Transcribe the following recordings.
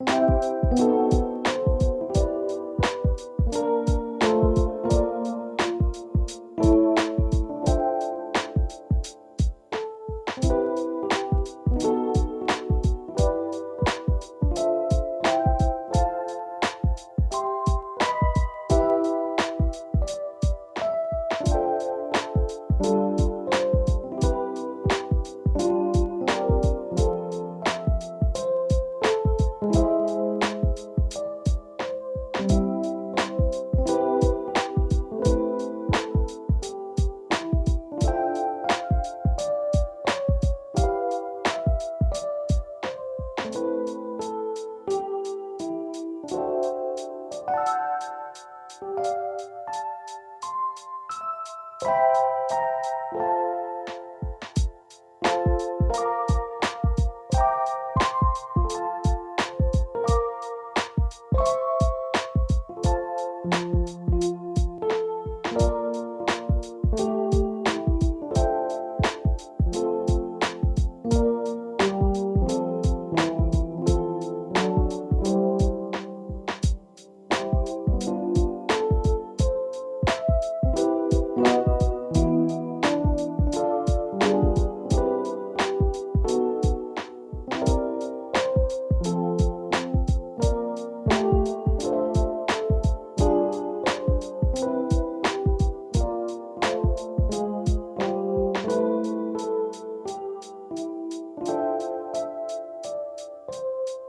Música you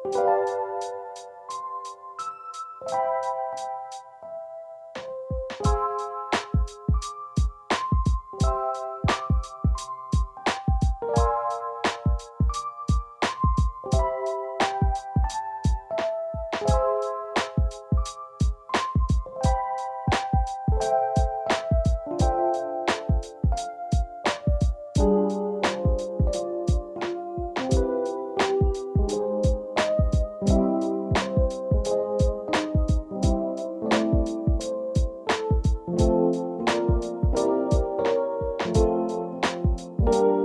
you you